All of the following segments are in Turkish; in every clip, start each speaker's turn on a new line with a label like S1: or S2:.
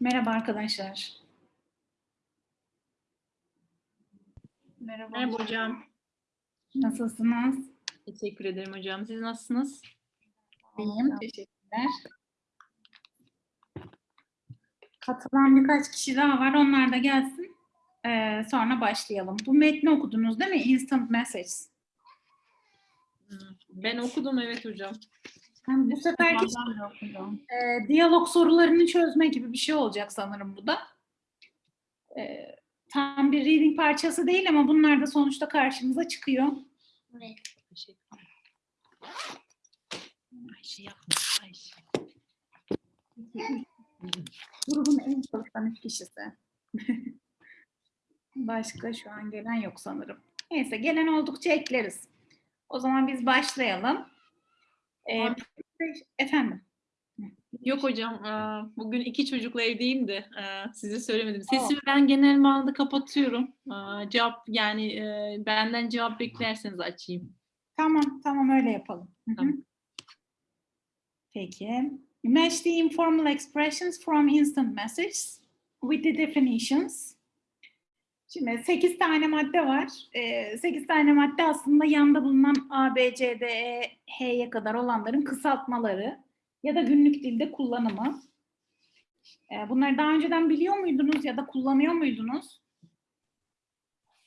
S1: Merhaba arkadaşlar. Merhaba.
S2: Merhaba hocam.
S1: Nasılsınız?
S2: Teşekkür ederim hocam. Siz nasılsınız?
S1: İyiyim. Teşekkürler. Katılan birkaç kişi daha var. Onlar da gelsin. Ee, sonra başlayalım. Bu metni okudunuz değil mi? Instant Message.
S2: Ben okudum evet hocam.
S1: Yani bu seferki e, diyalog sorularını çözme gibi bir şey olacak sanırım bu da. E, tam bir reading parçası değil ama bunlar da sonuçta karşımıza çıkıyor.
S2: Ederim. Ayşe yapma Ayşe.
S1: Grubun en çalışkan üç kişisi. Başka şu an gelen yok sanırım. Neyse gelen oldukça ekleriz. O zaman biz başlayalım. Ee, efendim.
S2: Yok hocam bugün iki çocukla evdeyim de size söylemedim. Sesimi ben genel manada kapatıyorum. Aa, Cevap yani e, benden cevap beklerseniz açayım.
S1: Tamam, tamam öyle yapalım.
S2: Tamam.
S1: Peki. Match the informal expressions from instant messages with the definitions. Şimdi 8 tane madde var. 8 tane madde aslında yanda bulunan A, B, C, D, E, H'ye kadar olanların kısaltmaları ya da günlük dilde kullanımı. Ee, Bunları daha önceden biliyor muydunuz ya da kullanıyor muydunuz?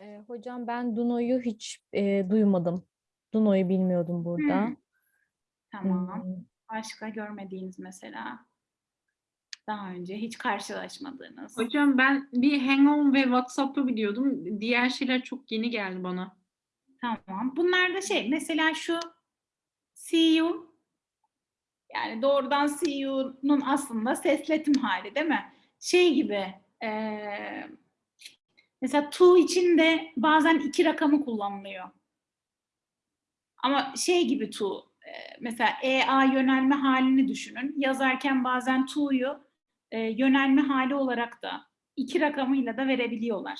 S3: Ee, hocam ben Duno'yu hiç e, duymadım. Duno'yu bilmiyordum burada.
S1: Hmm. Tamam.
S3: Hmm,
S1: Başka görmediğiniz mesela daha önce hiç karşılaşmadığınız.
S2: Hocam ben bir Hang-On ve WhatsApp'ı biliyordum. Diğer şeyler çok yeni geldi bana.
S1: Tamam. Bunlar da şey mesela şu see you yani doğrudan see you'nun aslında sesletim hali değil mi? Şey gibi eee, mesela to için de bazen iki rakamı kullanılıyor. Ama şey gibi to mesela EA yönelme halini düşünün. Yazarken bazen to'yu eee, yönelme hali olarak da iki rakamıyla da verebiliyorlar.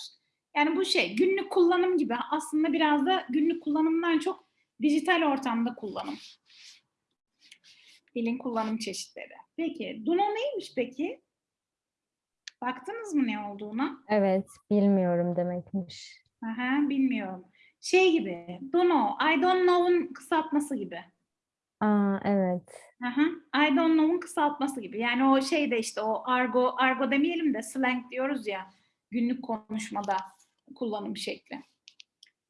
S1: Yani bu şey günlük kullanım gibi aslında biraz da günlük kullanımdan çok dijital ortamda kullanım. Dilin kullanım çeşitleri. Peki Duno neymiş peki? Baktınız mı ne olduğuna?
S3: Evet, bilmiyorum demekmiş.
S1: Aha, bilmiyorum. Şey gibi, Duno, I don't know'un kısaltması gibi.
S3: Aa, evet.
S1: Aha, I don't know'un kısaltması gibi. Yani o şey de işte o argo, argo demeyelim de slang diyoruz ya günlük konuşmada kullanım şekli.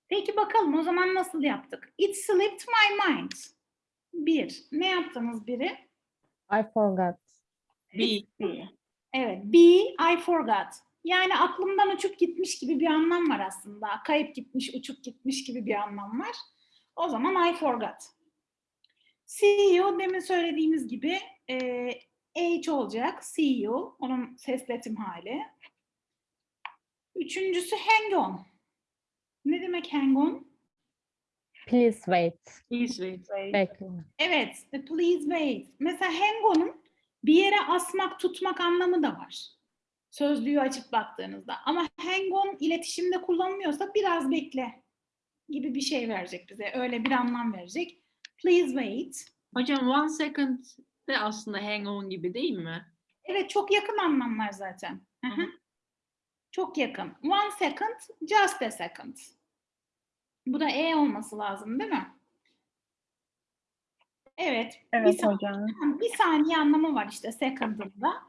S1: Peki bakalım o zaman nasıl yaptık? It slipped my mind. Bir. Ne yaptınız biri?
S3: I forgot.
S2: Bir.
S1: Evet. B, I forgot. Yani aklımdan uçup gitmiş gibi bir anlam var aslında. Kayıp gitmiş, uçup gitmiş gibi bir anlam var. O zaman I forgot. You demin söylediğimiz gibi e, H olacak. You. Onun sesletim hali. Üçüncüsü hang on. Ne demek hang on?
S3: Please wait.
S2: Please wait.
S3: Bekle.
S1: Evet, please wait. Mesela hang on'un bir yere asmak, tutmak anlamı da var. Sözlüğü açıp baktığınızda. Ama hang on iletişimde kullanılmıyorsa biraz bekle gibi bir şey verecek bize. Öyle bir anlam verecek. Please wait.
S2: Hocam one second de aslında hang-on gibi değil mi?
S1: Evet, çok yakın anlamlar zaten. Hı hı.
S2: Hı.
S1: Çok yakın. One second, just a second. Bu da E olması lazım değil mi? Evet. bir
S4: Evet
S1: sa-
S4: hocam.
S1: Bir saniye anlamı var işte second'ında.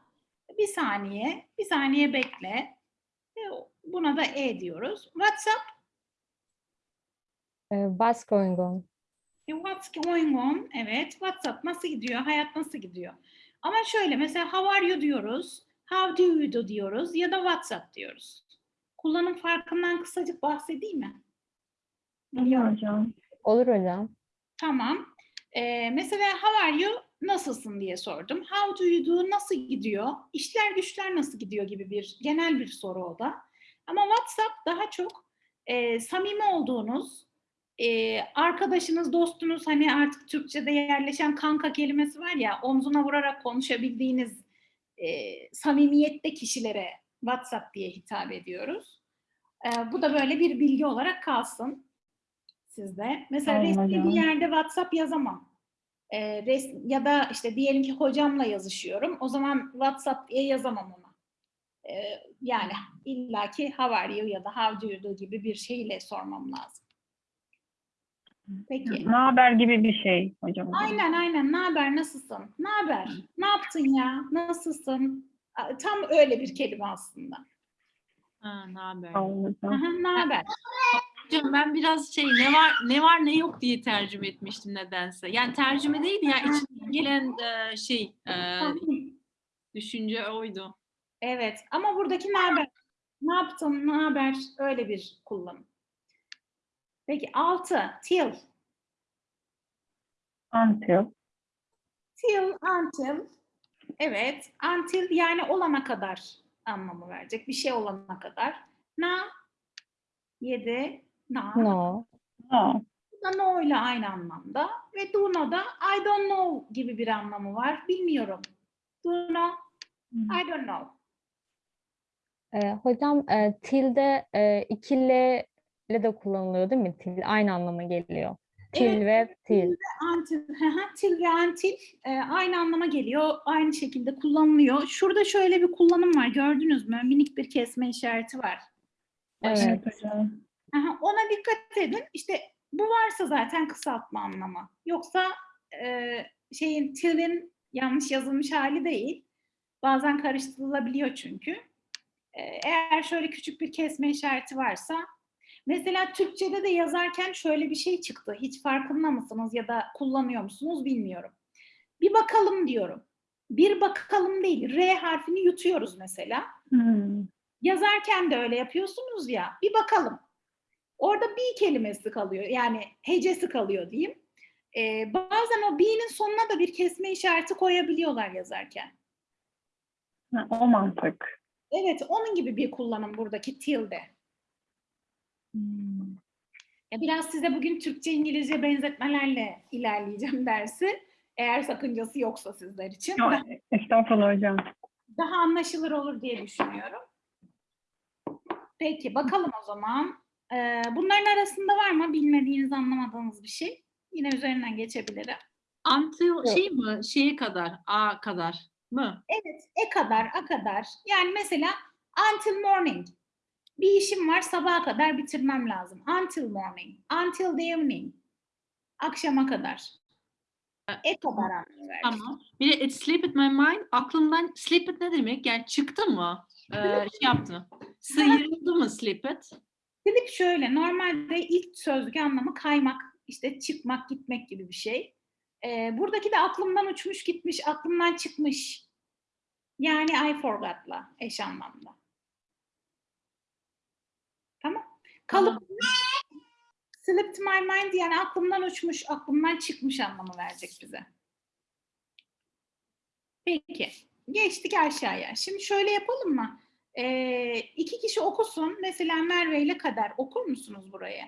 S1: Bir saniye, bir saniye bekle. E, Buna da E diyoruz. WhatsApp,
S3: Ee, what's going on?
S1: E, what's going on? Evet, WhatsApp nasıl gidiyor? Hayat nasıl gidiyor? Ama şöyle mesela how are you diyoruz, how do you do diyoruz ya da WhatsApp diyoruz. Kullanım farkından kısacık bahsedeyim mi?
S4: Biliyorum hocam.
S3: Olur hocam.
S1: Tamam. Ee, mesela how are you? Nasılsın diye sordum. How do you do? Nasıl gidiyor? İşler güçler nasıl gidiyor gibi bir genel bir soru o da. Ama WhatsApp daha çok e, samimi olduğunuz, e, arkadaşınız, dostunuz hani artık Türkçe'de yerleşen kanka kelimesi var ya omzuna vurarak konuşabildiğiniz e, samimiyette kişilere WhatsApp diye hitap ediyoruz. E, bu da böyle bir bilgi olarak kalsın sizde. Mesela
S4: Tamam
S1: resmi bir yerde WhatsApp yazamam. Ee, res- ya da işte diyelim ki hocamla yazışıyorum. O zaman WhatsApp diye yazamam ona. e, yani illaki how are you ya da how do you do gibi bir şeyle sormam lazım. Peki.
S4: Ne haber gibi bir şey hocam.
S1: Aynen aynen. Ne haber? Nasılsın? Ne haber? Ne yaptın ya? Nasılsın? Tam öyle bir kelime aslında.
S2: Ha, ne haber?
S1: Ne haber?
S2: Hocam ben biraz şey ne var ne var ne yok diye tercüme etmiştim nedense. Yani tercüme değil ya içimden gelen e, şey e, düşünce oydu.
S1: Evet ama buradaki ne haber? Ne yaptın? Ne haber? Öyle bir kullanım. Peki altı. Till.
S4: Until.
S1: Till, until. Evet. Until yani olana kadar anlamı verecek. Bir şey olana kadar. Na. Yedi. Na.
S3: No.
S4: No.
S1: Bu da no ile aynı anlamda. Ve do no da I don't know gibi bir anlamı var. Bilmiyorum. Do know. I don't know.
S3: Ee, hocam e, tilde e, iki L ile de kullanılıyor değil mi? Til aynı anlama geliyor. Til
S1: Evet,
S3: ve til.
S1: Until, hı hı, till ve until e, aynı anlama geliyor. Aynı şekilde kullanılıyor. Şurada şöyle bir kullanım var. Gördünüz mü? Minik bir kesme işareti var.
S3: Evet.
S1: Aha, ona dikkat edin. İşte bu varsa zaten kısaltma anlamı. Yoksa e, şeyin till'in yanlış yazılmış hali değil. Bazen karıştırılabiliyor çünkü. E, eğer şöyle küçük bir kesme işareti varsa mesela Türkçe'de de yazarken şöyle bir şey çıktı. Hiç farkında mısınız ya da kullanıyor musunuz bilmiyorum. Bir bakalım diyorum. Bir bakalım değil. R harfini yutuyoruz mesela.
S4: Hmm.
S1: Yazarken de öyle yapıyorsunuz ya. Bir bakalım. Orada bir kelimesi kalıyor. Yani hecesi kalıyor diyeyim. Ee, bazen o be'nin sonuna da bir kesme işareti koyabiliyorlar yazarken.
S4: Ha, O mantık.
S1: Evet, onun gibi bir kullanım buradaki tilde.
S4: Hmm.
S1: Ya biraz size bugün Türkçe İngilizce benzetmelerle ilerleyeceğim dersi. Eğer sakıncası yoksa sizler için.
S4: Yok,
S1: Daha,
S4: estağfurullah hocam.
S1: daha anlaşılır olur diye düşünüyorum. Peki bakalım o zaman. Ee, bunların arasında var mı bilmediğiniz, anlamadığınız bir şey? Yine üzerinden geçebilirim.
S2: Until şey mi? Şeye kadar, a kadar mı?
S1: Evet, e kadar, a kadar. Yani mesela until morning. Bir işim var, sabaha kadar bitirmem lazım. Until morning, until the evening. Akşama kadar. E kadar.
S2: Tamam. Bir de it slipped my mind. Aklımdan slipped ne demek? Yani çıktı mı? Ee, şey yaptı mı? Sıyrıldı mı slipped?
S1: Slip şöyle, normalde ilk sözlük anlamı kaymak, işte çıkmak, gitmek gibi bir şey. Ee, buradaki de aklımdan uçmuş gitmiş, aklımdan çıkmış. Yani I forgot'la eş anlamda. Tamam. Kalıp slipped my mind yani aklımdan uçmuş, aklımdan çıkmış anlamı verecek bize. Peki. Geçtik aşağıya. Şimdi şöyle yapalım mı? Ee, iki kişi okusun. Mesela Merve ile Kader. Okur musunuz buraya?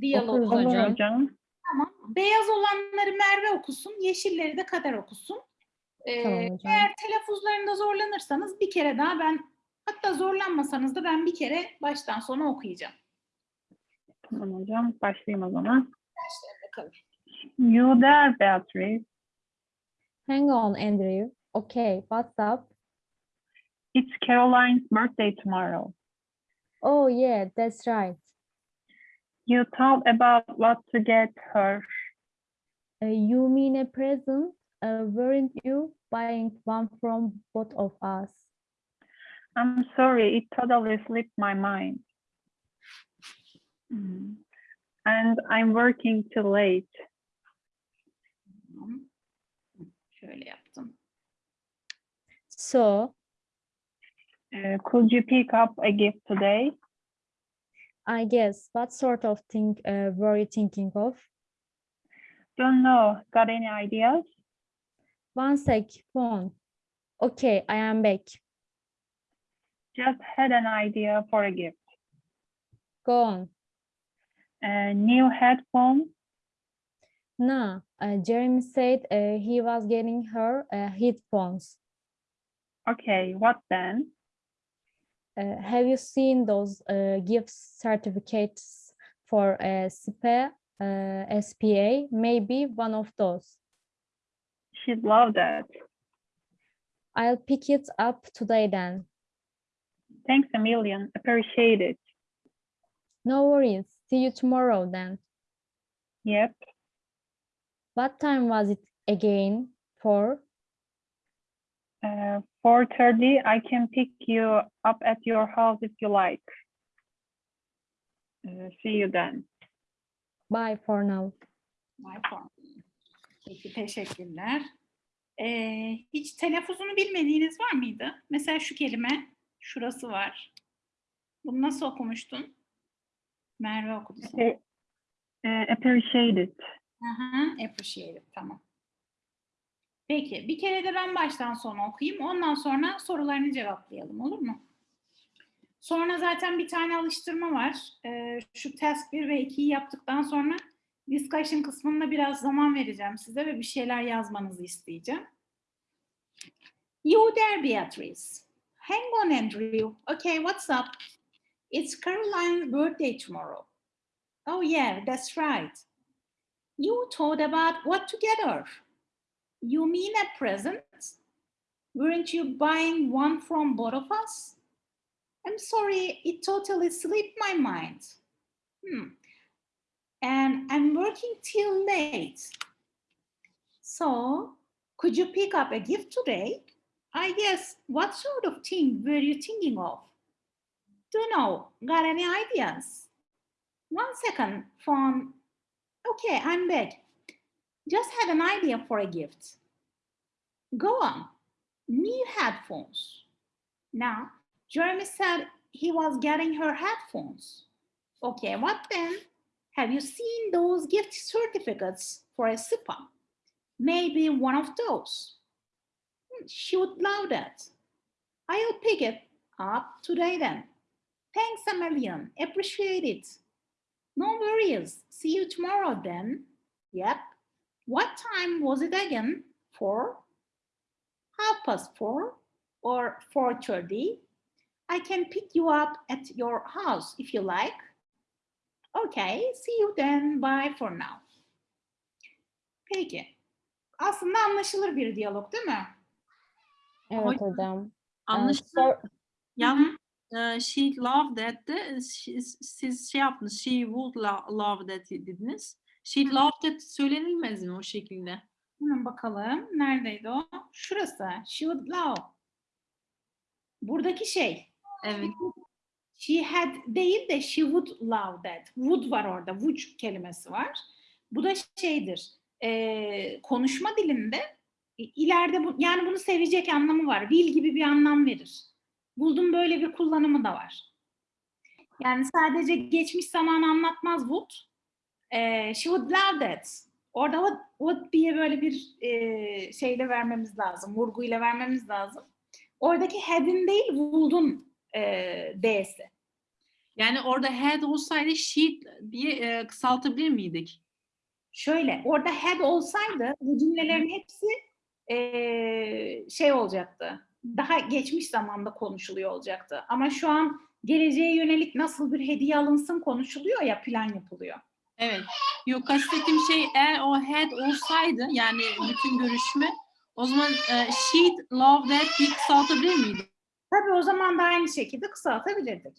S1: Diyalog.
S3: Hocam.
S4: hocam.
S1: Tamam. Beyaz olanları Merve okusun. Yeşilleri de Kader okusun. Ee,
S3: Tamam hocam.
S1: eğer telaffuzlarında zorlanırsanız bir kere daha ben hatta zorlanmasanız da ben bir kere baştan sona okuyacağım.
S4: Tamam hocam. Başlayayım o zaman.
S1: Bakalım.
S4: You there Beatrice.
S3: Hang on, Andrew. Okay, what's up?
S4: It's Caroline's birthday tomorrow.
S3: Oh, yeah, that's right.
S4: You thought about what to get her.
S3: Uh, you mean a present? Uh, weren't you buying one from both of us?
S4: I'm sorry, it totally slipped my mind. Hmm. And I'm working too late.
S1: Tamam. Şöyle yaptım.
S3: So,
S4: Uh, could you pick up a gift today?
S3: I guess, what sort of thing uh, were you thinking of?
S4: Don't know. Got any ideas?
S3: One sec, phone. Okay, I am back.
S4: Just had an idea for a gift.
S3: Go on.
S4: A new headphone.
S3: No, uh, Jeremy said uh, he was getting her uh, headphones.
S4: Okay, what then?
S3: Uh, have you seen those uh, gift certificates for uh, SPA, uh, SPA? Maybe one of those.
S4: She'd love that.
S3: I'll pick it up today then.
S4: Thanks a million. Appreciate it.
S3: No worries. See you tomorrow then.
S4: Yep.
S3: What time was it again? For
S4: Uh, 4:30. I can pick you up at your house if you like. Uh, see you then.
S3: bye for now.
S1: My phone. Peki teşekkürler. Ee, hiç telaffuzunu bilmediğiniz var mıydı? Mesela şu kelime, şurası var. Bunu nasıl okumuştun? Merve okudu sana.
S4: Appre- uh, appreciate it.
S1: Aha, appreciate it, tamam. Peki, bir kere de ben baştan sona okuyayım. Ondan sonra sorularını cevaplayalım, olur mu? Sonra zaten bir tane alıştırma var. Ee, şu test 1 ve 2'yi yaptıktan sonra discussion kısmında biraz zaman vereceğim size ve bir şeyler yazmanızı isteyeceğim. You there, Beatrice. Hang on, Andrew. Okay, what's up? It's Caroline's birthday tomorrow. Oh yeah, that's right. You thought about what to get her. You mean a present? Weren't you buying one from both of us? I'm sorry, it totally slipped my mind. Hmm. And I'm working till late. So, could you pick up a gift today? I guess, what sort of thing were you thinking of? Don't know, got any ideas? One second, phone. Okay, I'm back. Just had an idea for a gift. Go on. New headphones. Now, Jeremy said he was getting her headphones. Okay, what then? Have you seen those gift certificates for a SIPA? Maybe one of those. Hmm, She would love that. I'll pick it up today then. Thanks a million. Appreciate it. No worries. See you tomorrow then. Yep. What time was it again? Four? Half past four or 4.30? I can pick you up at your house if you like. Okay, see you then. Bye for now. Peki. Aslında anlaşılır bir diyalog değil mi?
S3: Evet hocam. Ee,
S2: Anlaşıldı.
S3: sor-
S2: Yalnız e, she loved that de she- siz şey yaptınız. She would lo- love that dediniz. She
S1: Hı.
S2: loved that söylenilmez mi o şekilde?
S1: Hemen bakalım. Neredeydi o? Şurası. She would love. Buradaki şey.
S2: Evet.
S1: She had değil de she would love that. Would var orada. Would kelimesi var. Bu da şeydir. e, konuşma dilinde i- ileride bu, yani bunu sevecek anlamı var. Will gibi bir anlam verir. Buldum böyle bir kullanımı da var. Yani sadece geçmiş zamanı anlatmaz would. E, she would love that. Orada would, would diye böyle bir e, şeyle vermemiz lazım. Vurguyla vermemiz lazım. Oradaki had'in değil would'un e, D'si.
S2: Yani orada had olsaydı she diye e, kısaltabilir miydik?
S1: Şöyle, orada had olsaydı bu cümlelerin hepsi eee, şey olacaktı. Daha geçmiş zamanda konuşuluyor olacaktı. Ama şu an geleceğe yönelik nasıl bir hediye alınsın konuşuluyor ya plan yapılıyor.
S2: Evet. Yok kastettiğim şey eğer o had olsaydı yani bütün görüşme o zaman e, she'd love that diye kısaltabilir miydik?
S1: Tabii o zaman da aynı şekilde kısaltabilirdik.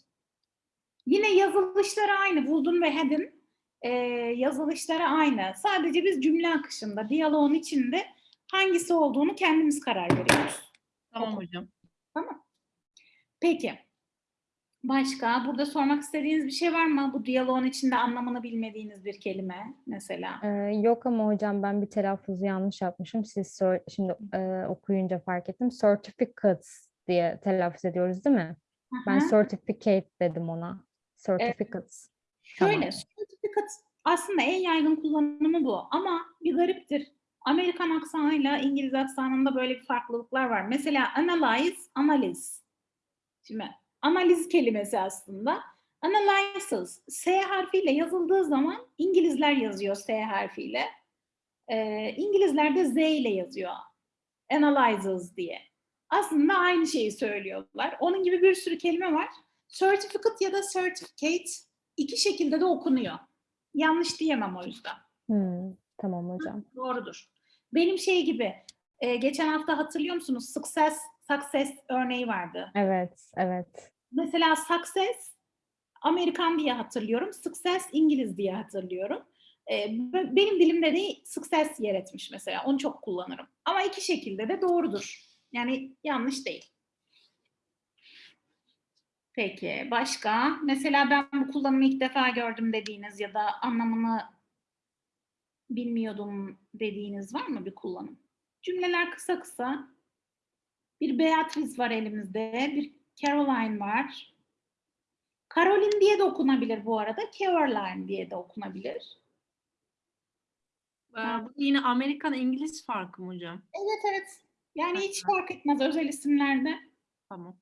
S1: Yine yazılışları aynı. Buldun ve had'in eee, yazılışları aynı. Sadece biz cümle akışında, diyaloğun içinde hangisi olduğunu kendimiz karar veriyoruz.
S2: Tamam hocam.
S1: Peki. Başka? Burada sormak istediğiniz bir şey var mı? Bu diyaloğun içinde anlamını bilmediğiniz bir kelime mesela.
S3: Ee, yok ama hocam ben bir telaffuzu yanlış yapmışım. Siz şimdi e, okuyunca fark ettim. Certificates diye telaffuz ediyoruz değil mi? Ben
S1: Aha.
S3: certificate dedim ona. Certificates.
S1: Şöyle,
S3: tamam.
S1: certificate aslında en yaygın kullanımı bu ama bir gariptir. Amerikan aksanıyla İngiliz aksanında böyle bir farklılıklar var. Mesela analyze, analiz. Şimdi analiz kelimesi aslında. Analysis, S harfiyle yazıldığı zaman İngilizler yazıyor S harfiyle. Ee, İngilizler de Z ile yazıyor. Analyzes diye. Aslında aynı şeyi söylüyorlar. Onun gibi bir sürü kelime var. Certificate ya da certificate iki şekilde de okunuyor. Yanlış diyemem o yüzden.
S3: Hmm, tamam hocam.
S1: Doğrudur. Benim şey gibi, e, geçen hafta hatırlıyor musunuz? Success, success örneği vardı.
S3: Evet, evet.
S1: Mesela success Amerikan diye hatırlıyorum. Success İngiliz diye hatırlıyorum. B- benim dilimde de success yer etmiş mesela. Onu çok kullanırım. Ama iki şekilde de doğrudur. Yani yanlış değil. Peki başka? Mesela ben bu kullanımı ilk defa gördüm dediğiniz ya da anlamını bilmiyordum dediğiniz var mı bir kullanım? Cümleler kısa kısa. Bir Beatrice var elimizde, bir Caroline var. Caroline diye de okunabilir bu arada, Caroline diye de okunabilir.
S2: Ee, bu yine Amerikan İngiliz farkı mı hocam?
S1: Evet evet. Yani hiç fark etmez özel isimlerde.
S2: Tamam.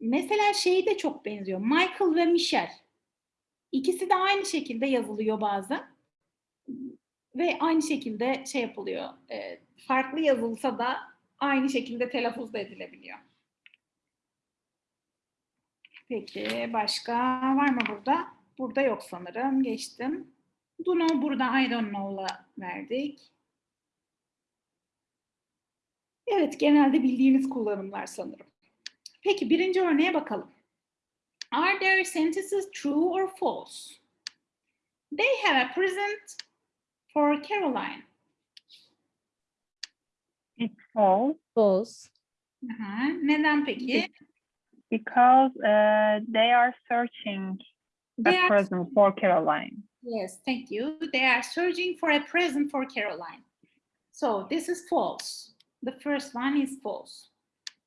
S1: Mesela şey de çok benziyor. Michael ve Michelle. İkisi de aynı şekilde yazılıyor bazen. Ve aynı şekilde şey yapılıyor. e, farklı yazılsa da aynı şekilde telaffuz da edilebiliyor. Peki başka var mı burada? Burada yok sanırım. Geçtim. Do know burada I don't know'la verdik. Evet genelde bildiğiniz kullanımlar sanırım. Peki birinci örneğe bakalım. Are their sentences true or false? They have a present for Caroline.
S4: It's false
S3: False.
S1: Aha, Neden peki?
S4: because uh, they are searching
S1: They
S4: a
S1: are,
S4: present for Caroline.
S1: yes, thank you. They are searching for a present for Caroline. So this is false. The first one is false.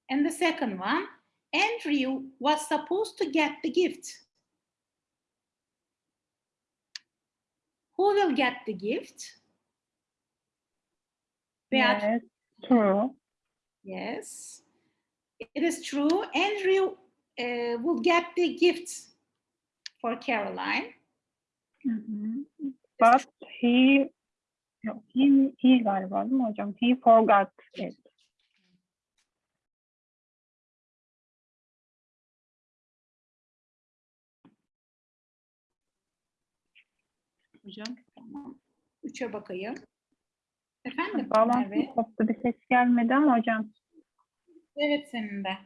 S1: And the second one, Andrew was supposed to get the gift. Who will get the gift?
S4: Yes, true.
S1: Yes, it is true. Andrew uh, will get the gift for Caroline.
S4: Mhm. But he, yok, he, he galiba değil mi hocam? He forgot it.
S2: Hocam.
S1: Tamam. Üçe bakayım. Efendim?
S4: Bağlantı koptu bir ses gelmedi ama hocam.
S1: Evet senin de.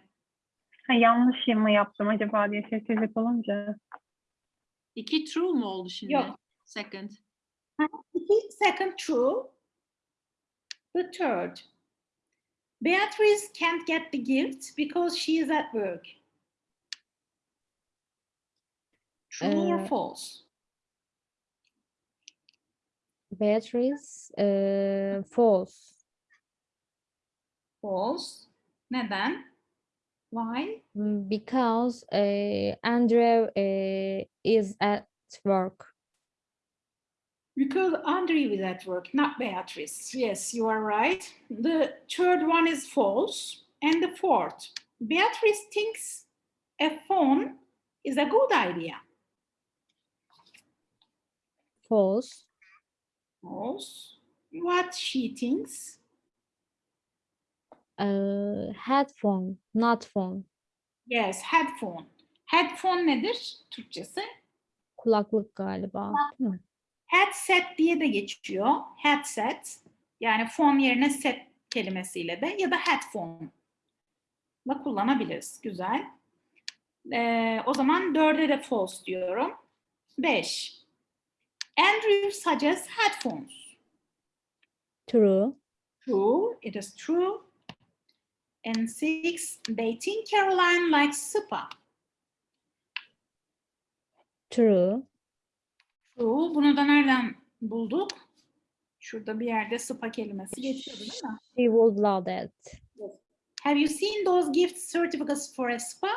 S4: Ha, yanlış mı yaptım acaba diye sessizlik olunca.
S2: İki true mu oldu şimdi?
S1: Yok.
S2: Second.
S1: İki, second true. The third. Beatrice can't get the gift because she is at work. True or
S3: Ee,
S1: false?
S3: Beatrice. uh, false.
S1: False. Neden? Why?
S3: Mm, Because uh, Andrew uh, is at work.
S1: Because Andrew is at work, not Beatrice. Yes, you are right. The third one is false. And the fourth, Beatrice thinks a phone is a good idea.
S3: False.
S1: False. What she thinks.
S3: Uh, headphone, not phone.
S1: Yes, headphone. Headphone nedir Türkçesi?
S3: Kulaklık galiba.
S1: Headset diye de geçiyor. Headset. Yani phone yerine set kelimesiyle de ya da headphone da kullanabiliriz. Güzel. Ee, o zaman dörde de false diyorum. Beş. Andrew suggests headphones.
S3: True.
S1: True. It is true. And six. They think Caroline likes spa.
S3: True.
S1: True. Bunu da nereden bulduk? Şurada bir yerde spa kelimesi geçiyordu değil mi?
S3: She would love that.
S1: Have you seen those gift certificates for a spa?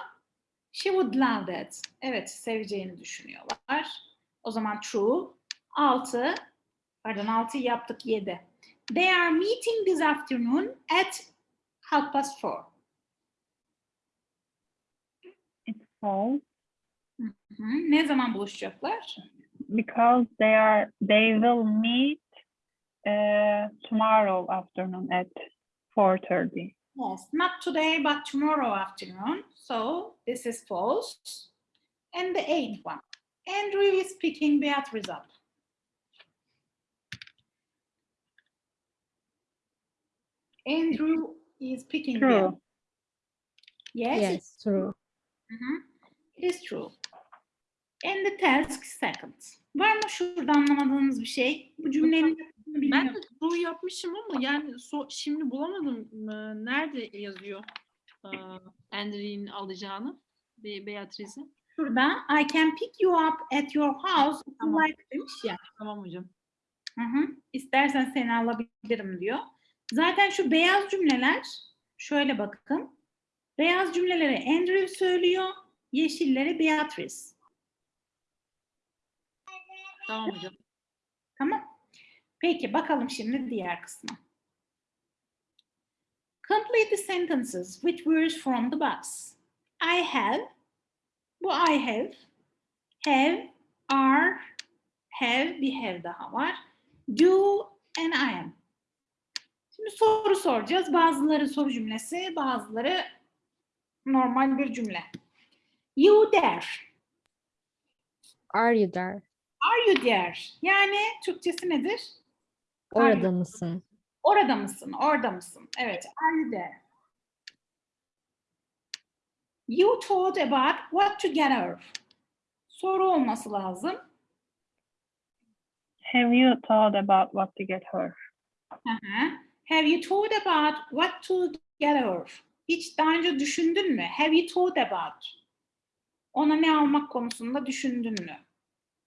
S1: She would love that. Evet, seveceğini düşünüyorlar. O zaman true. 6. Pardon 6'yı yaptık 7. They are meeting this afternoon at half past four.
S4: It's false
S1: Hı, Ne zaman buluşacaklar?
S4: because they are they will meet uh, tomorrow afternoon at 4:30.
S1: Yes, not today but tomorrow afternoon. So this is false. And the eighth one. Andrew is picking Beatrice up. Andrew is picking
S4: True.
S1: Beatrice. Yes.
S3: Yes, true.
S1: Hı hı. It is true. And the task second. Var mı şurada anlamadığınız bir şey? Bu cümlenin
S2: Ben
S1: bilmiyorum.
S2: de true yapmışım ama yani so- şimdi bulamadım. Ee, Nerede yazıyor ee, Andrew'in alacağını? Be Beatrice'i.
S1: Şurada I can pick you up at your house if you
S2: Tamam.
S1: like demiş ya.
S2: Tamam hocam.
S1: Hı hı. İstersen seni alabilirim diyor. Zaten şu beyaz cümleler şöyle bakın. Beyaz cümleleri Andrew söylüyor. Yeşilleri Beatrice.
S2: Tamam hocam.
S1: Tamam. Peki bakalım şimdi diğer kısma. Complete the sentences with words from the box. I have. Bu I have. Have, are, have, bir have daha var. Do and I am. Şimdi soru soracağız. Bazıları soru cümlesi, bazıları normal bir cümle. You there.
S3: Are you there?
S1: Are you there? Yani Türkçesi nedir?
S3: Orada mısın?
S1: Orada mısın? Orada mısın? Evet. Are you there? You thought about what to get her. Soru olması lazım.
S4: Have you thought about what to get her?
S1: Hı hı. Have you thought about what to get her? Hiç daha önce düşündün mü? Have you thought about? Ona ne almak konusunda düşündün mü?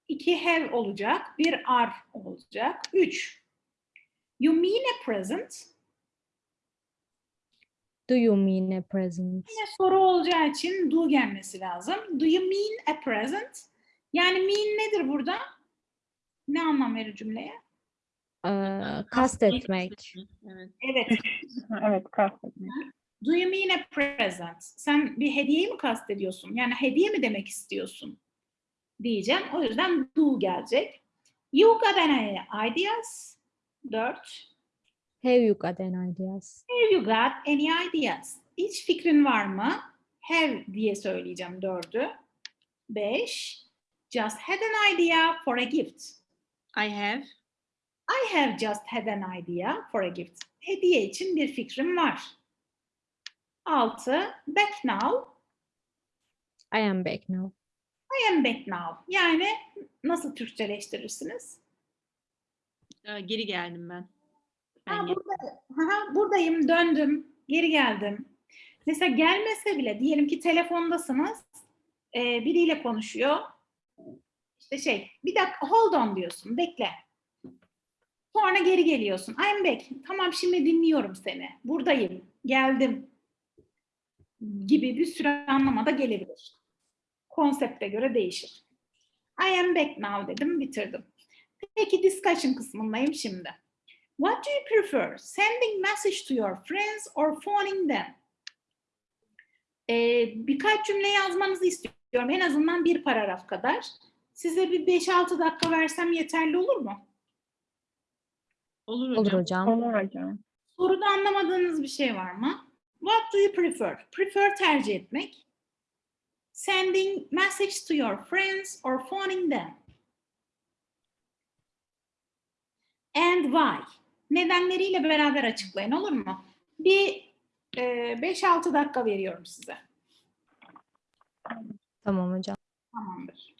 S1: İki have olacak, bir are olacak. Üç. You mean a present?
S3: Do you mean a present?
S1: Yine soru olacağı için do gelmesi lazım. Do you mean a present? Yani mean nedir burada? Ne anlam verir cümleye?
S3: Ee, kastetmek.
S2: Evet.
S1: Evet.
S4: Evet, kastetmek.
S1: Do you mean a present? Sen bir hediyeyi mi kastediyorsun? Yani hediye mi demek istiyorsun? Diyeceğim. O yüzden do gelecek. You got any ideas? Dört.
S3: Have you got any ideas?
S1: Have you got any ideas? Hiç fikrin var mı? Have diye söyleyeceğim dördü. Beş. Just had an idea for a gift.
S2: I have.
S1: I have just had an idea for a gift. Hediye için bir fikrim var. Altı. Back now.
S3: I am back now.
S1: I am back now. Yani nasıl Türkçeleştirirsiniz?
S2: Ee, Geri geldim ben. Ben
S1: Ha, burada, ha, buradayım, döndüm, geri geldim. Mesela gelmese bile diyelim ki telefondasınız, e, biriyle konuşuyor. İşte şey, bir dakika hold on diyorsun, bekle. Sonra geri geliyorsun. I'm back. Tamam şimdi dinliyorum seni. Buradayım, geldim. Gibi bir sürü anlamada gelebilir. Konsepte göre değişir. I am back now dedim, bitirdim. Peki discussion kısmındayım şimdi. What do you prefer? Sending message to your friends or phoning them? Ee, birkaç cümle yazmanızı istiyorum. En azından bir paragraf kadar. Size bir 5-6 dakika versem yeterli olur mu?
S2: Olur hocam.
S3: Olur hocam.
S4: Olur hocam.
S1: Soruda anlamadığınız bir şey var mı? What do you prefer? Prefer tercih etmek. Sending message to your friends or phoning them. And why? Nedenleriyle beraber açıklayın olur mu? Bir e, 5-6 dakika veriyorum size.
S3: Tamam hocam.
S1: Tamamdır.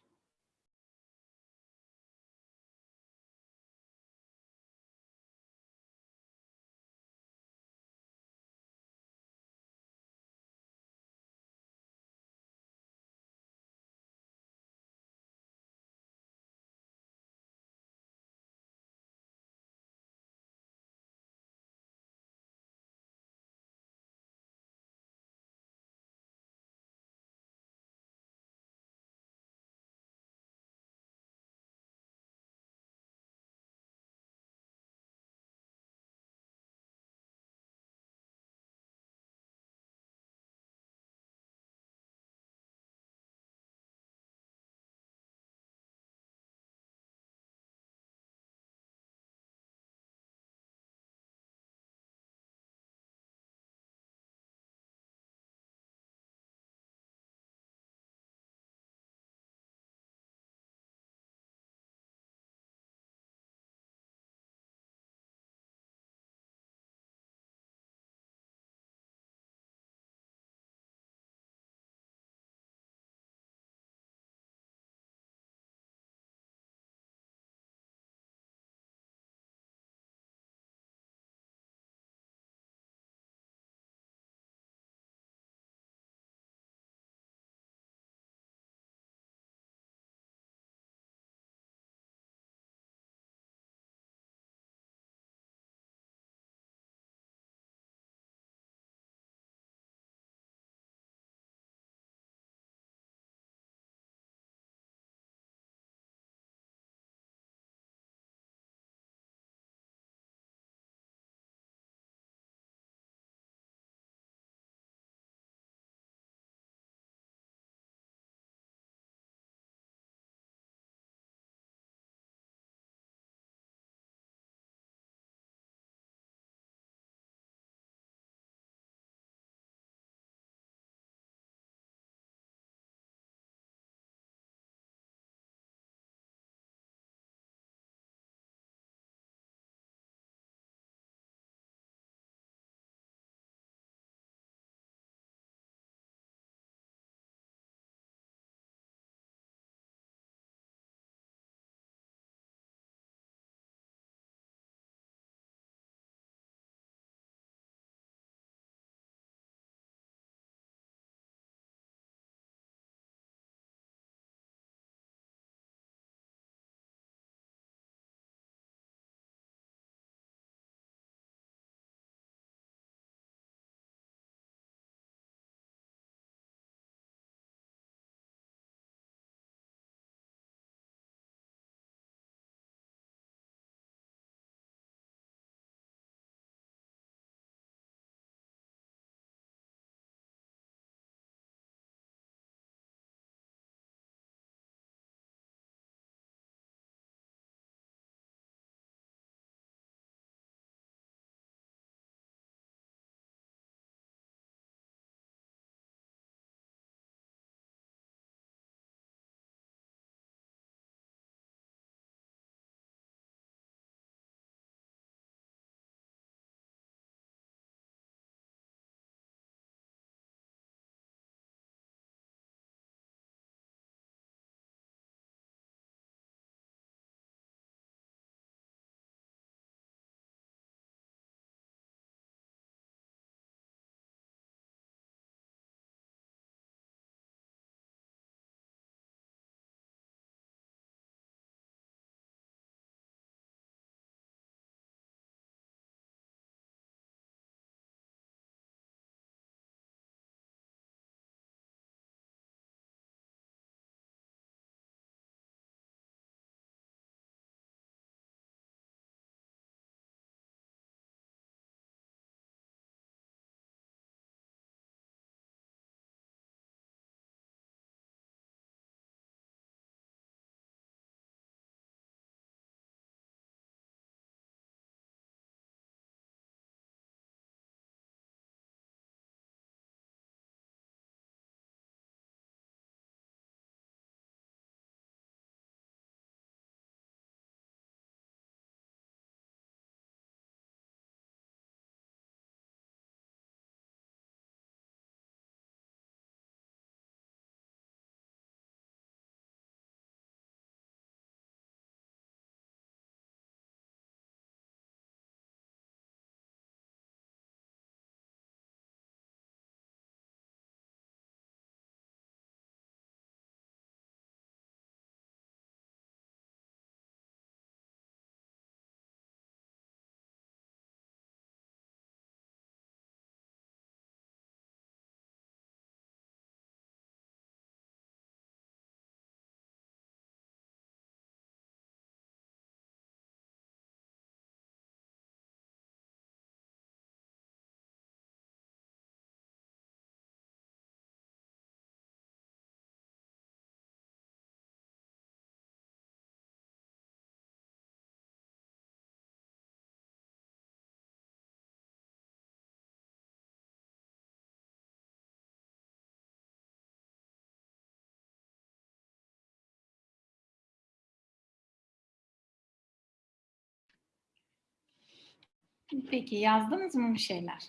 S1: Peki yazdınız mı bir şeyler?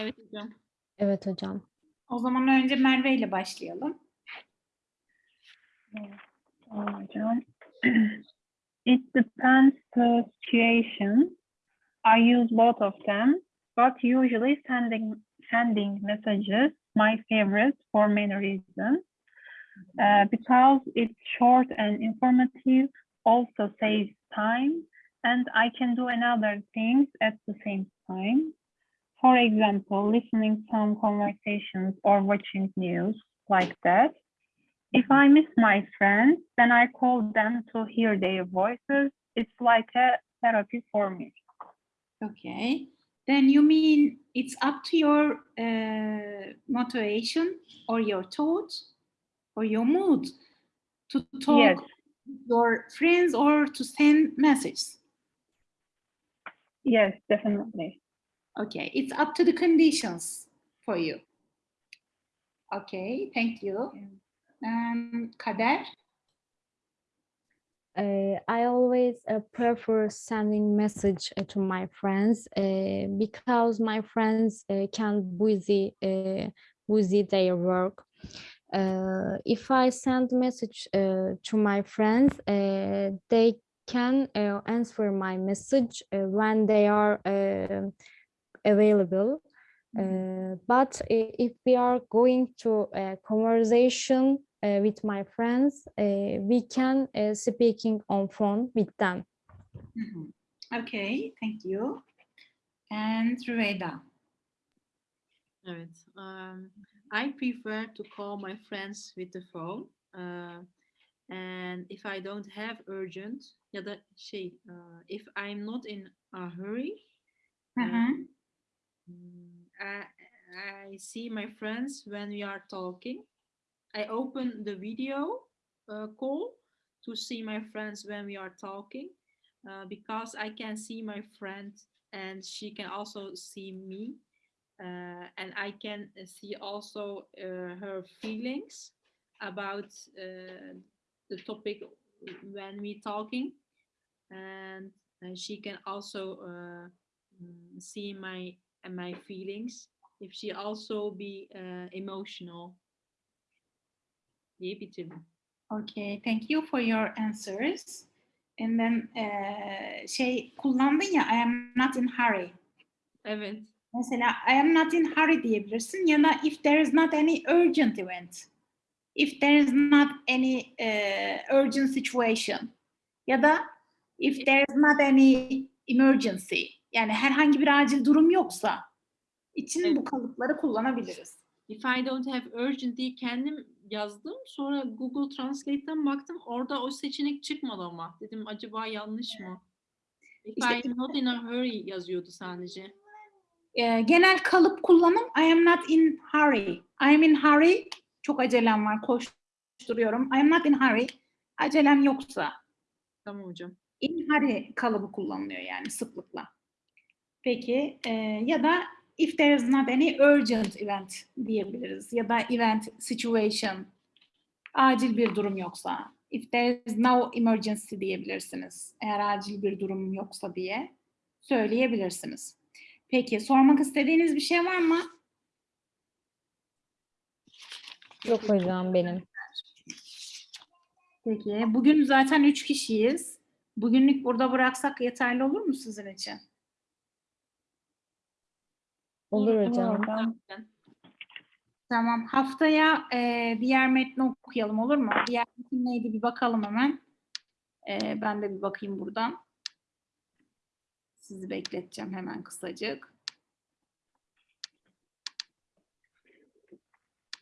S2: Evet hocam.
S3: Evet hocam.
S1: O zaman önce Merve ile başlayalım.
S4: Hocam. It depends the situation. I use both of them, but usually sending sending messages my favorite for many reasons. Uh, because it's short and informative, also saves time, and I can do another things at the same time. For example, listening some conversations or watching news like that. If I miss my friends, then I call them to hear their voices. It's like a therapy for me.
S1: Okay. Then you mean it's up to your uh, motivation or your thoughts or your mood to talk
S4: Yes.
S1: with your friends or to send messages.
S4: Yes, definitely.
S1: Okay, it's up to the conditions for you. Okay, thank you. Um, Kader,
S3: Uh, I always uh, prefer sending message uh, to my friends uh, because my friends uh, can busy uh, busy their work. Uh, if I send message uh, to my friends, uh, they can uh, answer my message uh, when they are uh, available. Uh, but if we are going to a conversation uh, with my friends, uh, we can uh, speaking on phone with them.
S1: Mhm. Okay, thank you. And Rüveyda.
S2: Evet. um, I prefer to call my friends with the phone. Uh, and if I don't have urgent ya da şey, uh, if I'm not in a hurry,
S1: Hı hı.
S2: mm, I, I see my friends when we are talking. I open the video uh, call to see my friends when we are talking uh, because I can see my friend and she can also see me uh, and I can uh, see also uh, her feelings about uh, the topic when we talking and uh, she can also uh, mm, see my uh, my feelings if she also be uh, emotional.
S1: Okay, thank you for your answers. And then eee, şey kullandın ya I am not in hurry.
S2: Evet.
S1: Mesela I am not in hurry diyebilirsin ya da if there is not any urgent event. If there is not any eee, urgent situation. Ya da if there is not any emergency. Yani herhangi bir acil durum yoksa için
S2: Evet.
S1: bu kalıpları kullanabiliriz.
S2: If I don't have urgent diye kendim yazdım. Sonra Google Translate'ten baktım. Orada o seçenek çıkmadı ama. Dedim acaba yanlış mı? If
S1: İşte-
S2: I'm not in a hurry yazıyordu sadece.
S1: Eee, genel kalıp kullanım I am not in hurry. I am in hurry. Çok acelem var. Koşturuyorum. I am not in hurry. Acelem yoksa
S2: Tamam hocam.
S1: in hurry kalıbı kullanılıyor yani sıklıkla. Peki eee, ya da if there is not any urgent event diyebiliriz ya da event situation acil bir durum yoksa if there is no emergency diyebilirsiniz eğer acil bir durum yoksa diye söyleyebilirsiniz. Peki sormak istediğiniz bir şey var mı?
S3: Yok hocam benim.
S1: Peki bugün zaten üç kişiyiz. Bugünlük burada bıraksak yeterli olur mu sizin için?
S3: Olur hocam.
S1: Tamam. Haftaya eee, diğer metni okuyalım olur mu? Diğer metin neydi bir bakalım hemen. Eee, ben de bir bakayım buradan. Sizi bekleteceğim hemen kısacık.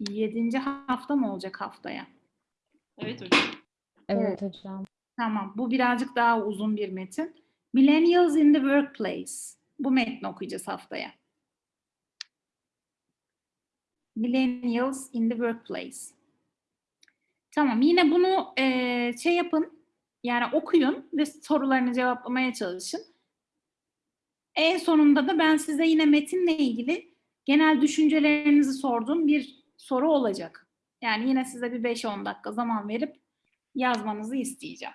S1: Yedinci hafta mı olacak haftaya?
S2: Evet hocam.
S3: Evet hocam.
S1: Tamam. Bu birazcık daha uzun bir metin. Millennials in the Workplace. Bu metni okuyacağız haftaya. Millennials in the Workplace. Tamam. Yine bunu eee, şey yapın. Yani okuyun ve sorularını cevaplamaya çalışın. En sonunda da ben size yine metinle ilgili genel düşüncelerinizi sorduğum bir soru olacak. Yani yine size bir 5-10 dakika zaman verip yazmanızı isteyeceğim.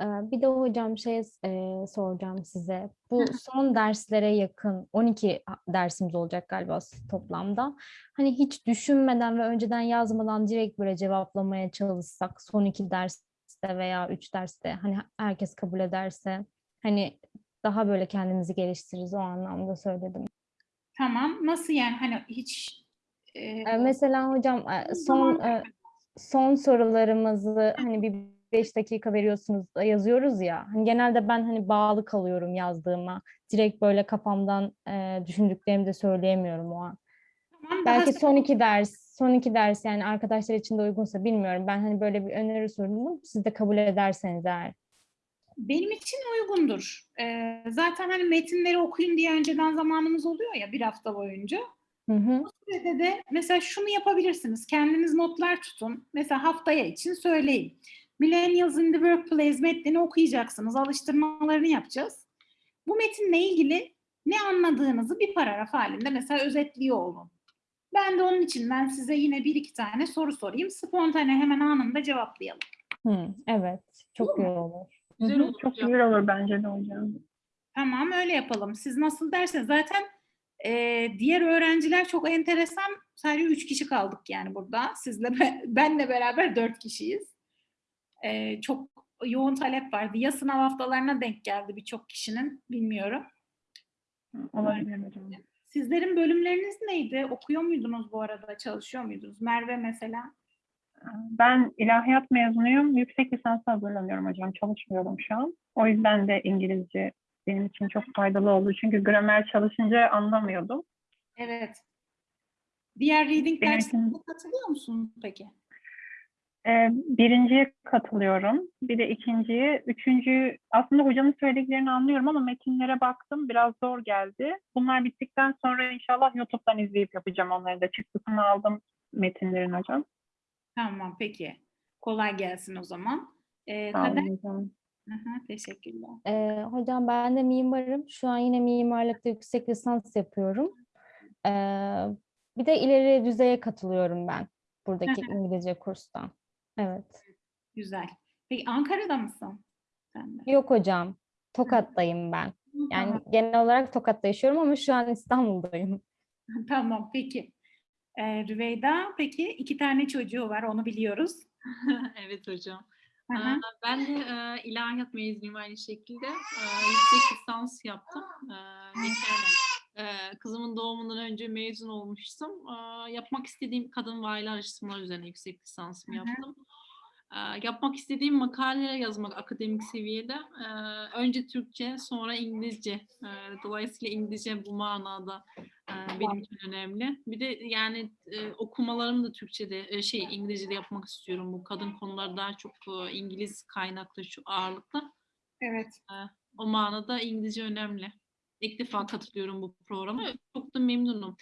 S3: Ee, Bir de hocam şey e, soracağım size. Bu son derslere yakın 12 a- dersimiz olacak galiba toplamda. Hani hiç düşünmeden ve önceden yazmadan direkt böyle cevaplamaya çalışsak son iki derste veya üç derste hani herkes kabul ederse hani daha böyle kendimizi geliştiririz o anlamda söyledim.
S1: Tamam. Nasıl yani hani hiç
S3: Ee, Mesela hocam son son sorularımızı hani bir beş dakika veriyorsunuz yazıyoruz ya. Hani genelde ben hani bağlı kalıyorum yazdığıma. Direkt böyle kafamdan e, düşündüklerimi de söyleyemiyorum o an.
S1: tamam, daha
S3: Belki son iki ders, son iki ders yani arkadaşlar için de uygunsa bilmiyorum. Ben hani böyle bir öneri sundum. Siz de kabul ederseniz eğer.
S1: Benim için uygundur. Ee, zaten hani metinleri okuyun diye önceden zamanımız oluyor ya bir hafta boyunca.
S3: Hı hı.
S1: Bu sürede de mesela şunu yapabilirsiniz. Kendiniz notlar tutun. Mesela haftaya için söyleyin. Millennials in the Workplace metnini okuyacaksınız. Alıştırmalarını yapacağız. Bu metinle ilgili ne anladığınızı bir paragraf halinde mesela özetliyor olun. Ben de onun içinden size yine bir iki tane soru sorayım. Spontane hemen anında cevaplayalım.
S3: Hı, evet. Çok iyi olur. Hı
S2: Güzel olur
S4: Çok güzel olur bence de hocam.
S1: Tamam öyle yapalım. Siz nasıl derseniz zaten e, diğer öğrenciler çok enteresan. Sadece üç kişi kaldık yani burada. Sizle be- benle beraber dört kişiyiz. E, çok yoğun talep vardı. Ya sınav haftalarına denk geldi birçok kişinin bilmiyorum.
S4: Olabilir hocam.
S1: Sizlerin bölümleriniz neydi? Okuyor muydunuz bu arada? Çalışıyor muydunuz? Merve mesela.
S4: Ben ilahiyat mezunuyum. Yüksek lisansa hazırlanıyorum hocam. Çalışmıyorum şu an. O yüzden de İngilizce benim için çok faydalı oldu. Çünkü gramer çalışınca anlamıyordum.
S1: Evet. Diğer reading derslerine katılıyor musun peki?
S4: Ee, birinciye katılıyorum. Bir de ikinciye. Üçüncü aslında hocanın söylediklerini anlıyorum ama metinlere baktım. Biraz zor geldi. Bunlar bittikten sonra inşallah YouTube'dan izleyip yapacağım onları da. Çıktısını aldım metinlerin hocam.
S1: Tamam peki. Kolay gelsin o zaman. E,
S4: Sağ
S1: Kader. Hı hı, teşekkürler.
S3: Ee, hocam ben de mimarım. Şu an yine mimarlıkta yüksek lisans yapıyorum. Ee, bir de ileri düzeye katılıyorum ben buradaki İngilizce kurstan. Evet.
S1: Güzel. Peki Ankara'da mısın? Sen de.
S3: Yok hocam. Tokat'tayım ben. Yani
S1: Tamam,
S3: genel olarak Tokat'ta yaşıyorum ama şu an İstanbul'dayım.
S1: tamam peki. Ee, Rüveyda peki iki tane çocuğu var onu biliyoruz.
S2: evet hocam. Aa, Ben de e, ilahiyat mezunuyum aynı şekilde. E, yüksek lisans yaptım. E, geçen e, kızımın doğumundan önce mezun olmuştum. Yapmak istediğim kadın ve aile araştırmaları üzerine yüksek lisansımı yaptım. E, yapmak istediğim makaleler yazmak akademik seviyede. Önce Türkçe, sonra İngilizce. Dolayısıyla İngilizce bu manada benim için önemli. Bir de yani okumalarımı da Türkçe'de, şey İngilizce'de yapmak istiyorum. Bu kadın konuları daha çok İngiliz kaynaklı şu ağırlıkta.
S1: Evet.
S2: O manada İngilizce önemli. İlk defa katılıyorum bu programa. Çok da memnunum.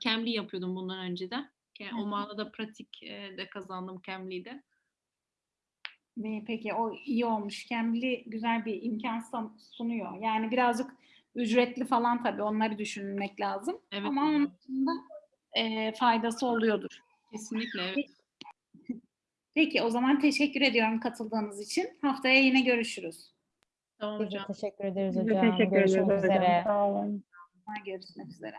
S2: Cambly yapıyordum bundan önce de. O manada pratik de kazandım Cambly'de.
S1: Peki o iyi olmuş. Cambly güzel bir imkan sun- sunuyor. Yani birazcık ücretli falan tabii onları düşünmek lazım.
S2: Evet,
S1: Ama onun dışında e, faydası oluyordur.
S2: Kesinlikle evet.
S1: Peki o zaman teşekkür ediyorum katıldığınız için. Haftaya yine görüşürüz.
S2: Tamam hocam.
S3: teşekkür ederiz hocam.
S4: teşekkür
S3: Görüşmek
S4: ediyoruz hocam.
S3: üzere.
S4: Sağ olun.
S1: Görüşmek üzere.